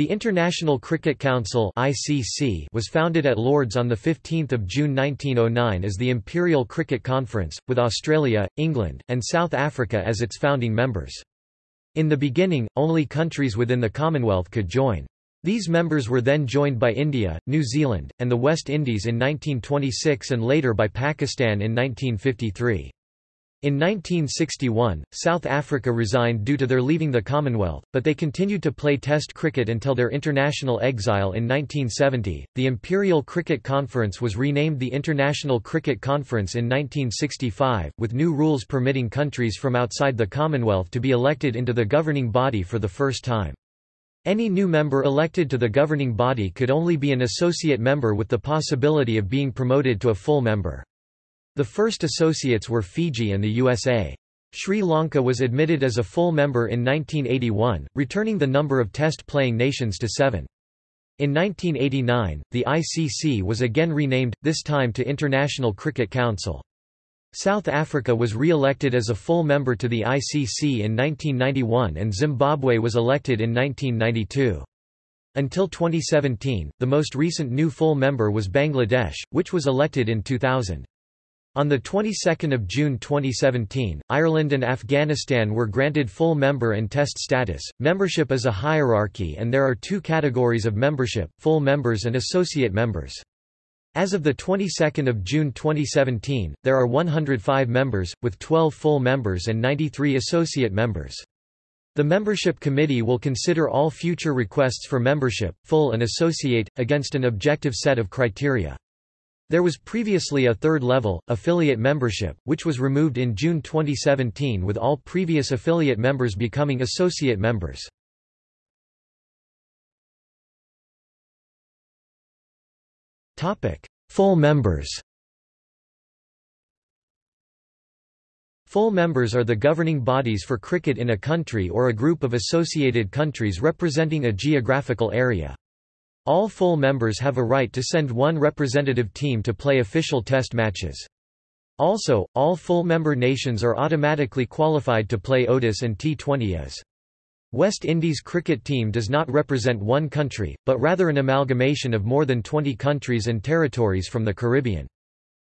The International Cricket Council (ICC) was founded at Lord's on the 15th of June 1909 as the Imperial Cricket Conference, with Australia, England, and South Africa as its founding members. In the beginning, only countries within the Commonwealth could join. These members were then joined by India, New Zealand, and the West Indies in 1926 and later by Pakistan in 1953. In 1961, South Africa resigned due to their leaving the Commonwealth, but they continued to play Test cricket until their international exile in 1970. The Imperial Cricket Conference was renamed the International Cricket Conference in 1965, with new rules permitting countries from outside the Commonwealth to be elected into the governing body for the first time. Any new member elected to the governing body could only be an associate member with the possibility of being promoted to a full member. The first associates were Fiji and the USA. Sri Lanka was admitted as a full member in 1981, returning the number of test-playing nations to seven. In 1989, the ICC was again renamed, this time to International Cricket Council. South Africa was re-elected as a full member to the ICC in 1991 and Zimbabwe was elected in 1992. Until 2017, the most recent new full member was Bangladesh, which was elected in 2000. On the 22nd of June 2017, Ireland and Afghanistan were granted full member and test status. Membership is a hierarchy and there are two categories of membership: full members and associate members. As of the 22nd of June 2017, there are 105 members with 12 full members and 93 associate members. The membership committee will consider all future requests for membership, full and associate, against an objective set of criteria. There was previously a third level, affiliate membership, which was removed in June 2017 with all previous affiliate members becoming associate members. Full members Full members are the governing bodies for cricket in a country or a group of associated countries representing a geographical area. All full members have a right to send one representative team to play official test matches. Also, all full member nations are automatically qualified to play ODIs and T20Is. West Indies cricket team does not represent one country, but rather an amalgamation of more than 20 countries and territories from the Caribbean.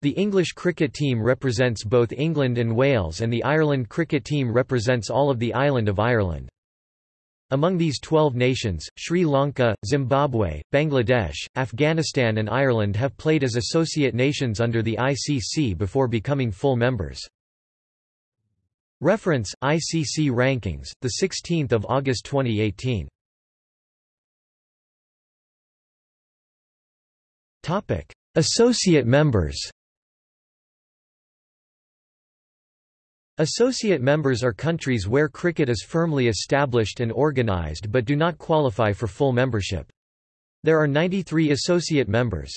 The English cricket team represents both England and Wales and the Ireland cricket team represents all of the island of Ireland. Among these 12 nations, Sri Lanka, Zimbabwe, Bangladesh, Afghanistan and Ireland have played as associate nations under the ICC before becoming full members. Reference ICC rankings, the 16th of August 2018. Topic: Associate members. Associate members are countries where cricket is firmly established and organised but do not qualify for full membership. There are 93 associate members.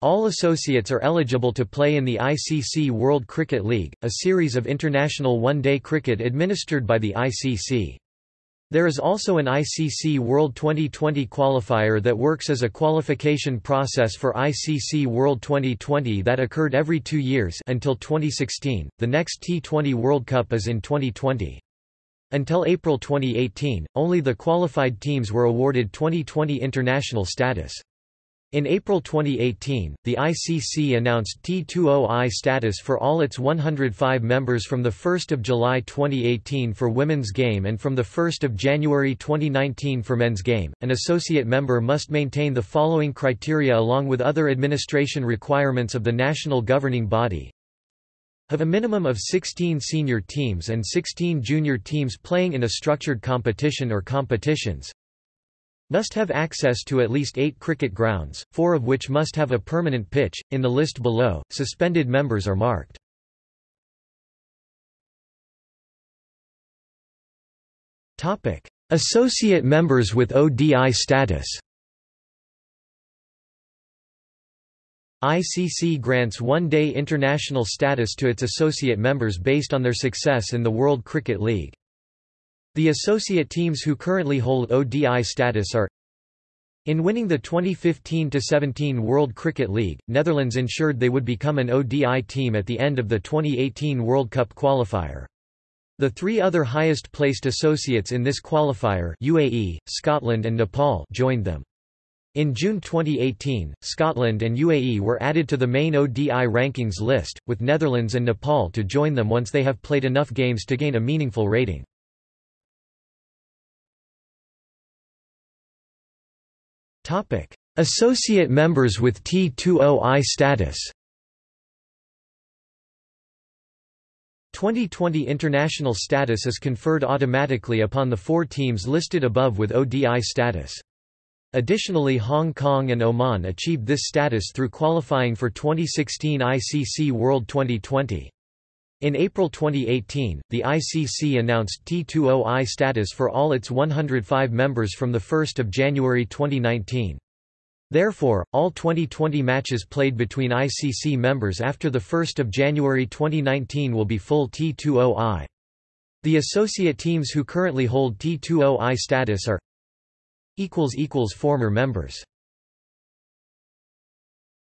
All associates are eligible to play in the ICC World Cricket League, a series of international one-day cricket administered by the ICC. There is also an ICC World Twenty20 qualifier that works as a qualification process for ICC World Twenty20 that occurred every two years until 2016. The next T20 World Cup is in 2020. Until April 2018, only the qualified teams were awarded Twenty20 international status. In April 2018, the ICC announced T20I status for all its 105 members from 1 July 2018 for women's game and from 1 January 2019 for men's game. An associate member must maintain the following criteria along with other administration requirements of the national governing body. Have a minimum of 16 senior teams and 16 junior teams playing in a structured competition or competitions must have access to at least eight cricket grounds, four of which must have a permanent pitch. In the list below, suspended members are marked. Topic: Associate members with ODI status. ICC grants one-day international status to its associate members based on their success in the World Cricket League. The associate teams who currently hold ODI status are in winning the 2015–17 World Cricket League, Netherlands ensured they would become an ODI team at the end of the 2018 World Cup qualifier. The three other highest-placed associates in this qualifier UAE, Scotland and Nepal joined them. In June 2018, Scotland and UAE were added to the main ODI rankings list, with Netherlands and Nepal to join them once they have played enough games to gain a meaningful rating. Associate members with T20I status Twenty20 international status is conferred automatically upon the four teams listed above with ODI status. Additionally Hong Kong and Oman achieved this status through qualifying for 2016 ICC World Twenty20. In April 2018, the ICC announced T20I status for all its 105 members from 1 January 2019. Therefore, all Twenty20 matches played between ICC members after 1 January 2019 will be full T20I. The associate teams who currently hold T20I status are Former members